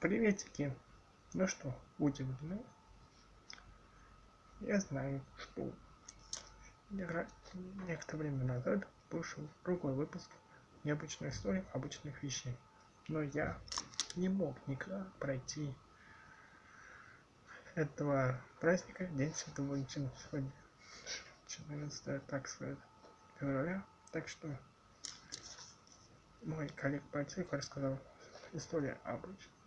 Приветики! Ну что, удивлены? Я знаю, что некоторое время назад вышел другой выпуск необычной истории обычных вещей. Но я не мог никогда пройти этого праздника День Святого Валентина сегодня 14 так сказать февраля так что мой коллег по рассказал историю обычных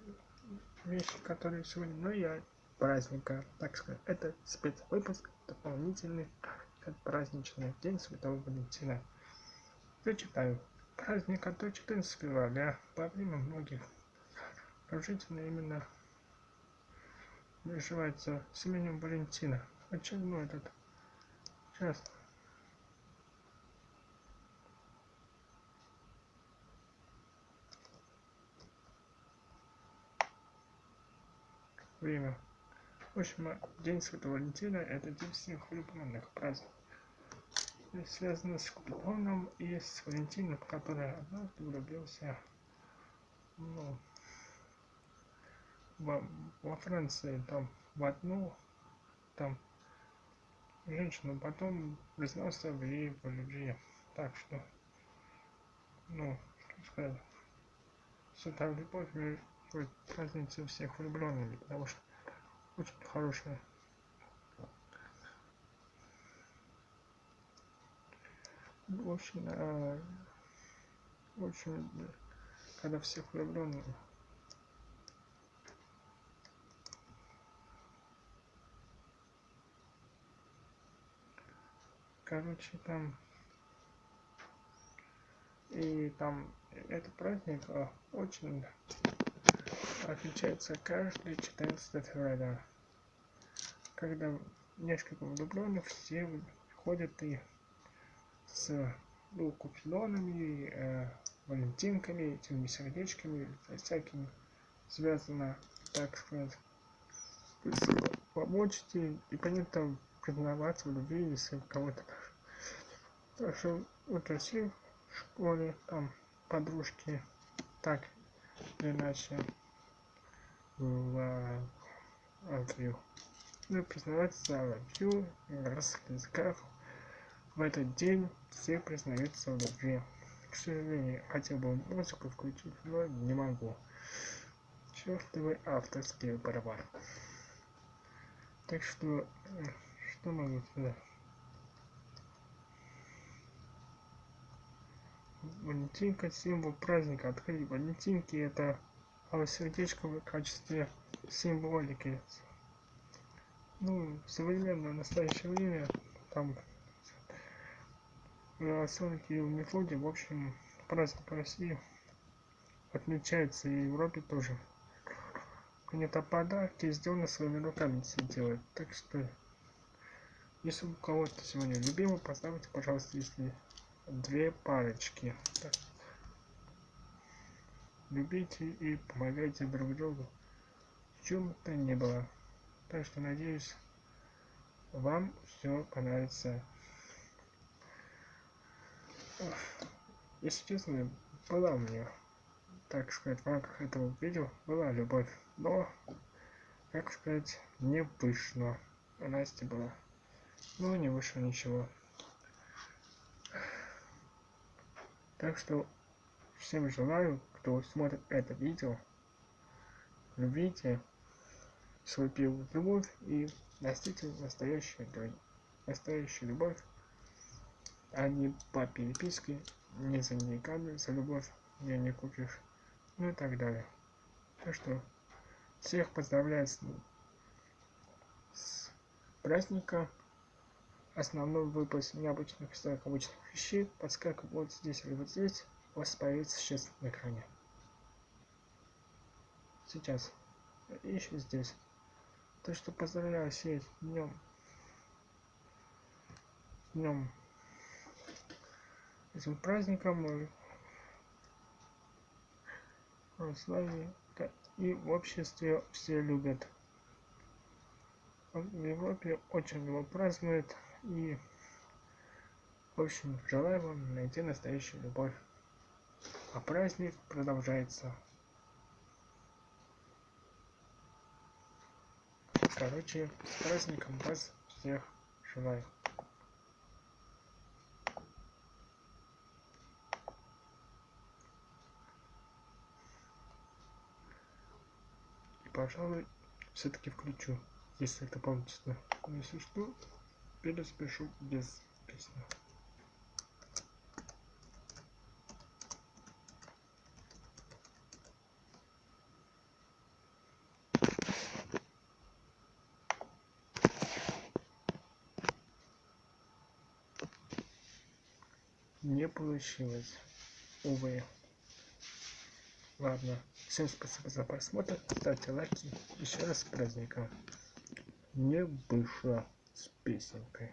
вещи, которые сегодня, но я праздника, так сказать, это спецвыпуск дополнительный, праздничный день Святого Валентина. Зачитаю. Праздник от 14 февраля во время многих положительно именно называется с именем Валентина. Очередной этот сейчас время. В общем, День Святого Валентина – это день всех влюбленных праздник. Связано с Купидоном и с Валентином, который однажды влюбился ну, во, во Франции, там, в одну там женщину, потом признался в ей по любви. Так что, ну, что сказать, святая любовь будет разница всех влюбленными, потому что очень хорошая. Э, в общем, когда всех влюбленных короче там и там этот праздник э, очень отмечается каждый 14 февраля, когда несколько влюбленных все ходят и с ну, купидонами, э, валентинками, этими сердечками, всякими. Связано, так сказать, помочь и, и понятно признаваться в любви, если кого-то так. Что вот все в школе, там подружки так или иначе в Англию. Ну, признаваться в любви на разных языках. В этот день все признаются в любви. К сожалению, хотел бы музыку включить, но не могу. Чертовый авторский барабан. Так что, что могу сказать? Валентинка символ праздника. Открыть Валентинки это а сердечко в качестве символики. Ну, современное настоящее время там на Сонике и в Мефоде, в общем, праздник России отмечается и в Европе тоже. Это подарки сделаны своими руками все делают. Так что, если у кого-то сегодня любимый, поставьте, пожалуйста, если две парочки. Так любите и помогайте друг другу. В чем то ни было. Так что надеюсь вам все понравится. Если честно была у меня так сказать в рамках этого видео была любовь но как сказать не вышло. У насти была но не вышло ничего. Так что всем желаю кто смотрит это видео, любите свой первую любовь и носите настоящую, настоящую любовь, а не по переписке, не за деньгами, за любовь мне не купишь, ну и так далее. Так что всех поздравляю с, с праздника. Основной выпуск необычных обычных вещей подскакивает вот здесь или вот здесь у вас появится сейчас на экране. Сейчас. Еще здесь. То что поздравляю всех днем днем этим праздником. С вами и в обществе все любят. В Европе очень его празднуют и в общем желаю вам найти настоящую любовь а праздник продолжается Короче, с праздником вас всех желаю. И, пожалуй, все-таки включу, если это получится. Но если что, переспешу без песни. Не получилось. Увы. Ладно. Всем спасибо за просмотр. Ставьте лайки. Еще раз с праздником. Не вышло с песенкой.